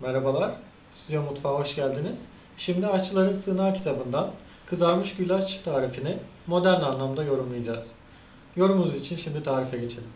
Merhabalar, Stüdyo Mutfağı hoş geldiniz. Şimdi Aşçıların Sığınağı kitabından kızarmış güllaç tarifini modern anlamda yorumlayacağız. Yorumunuz için şimdi tarife geçelim.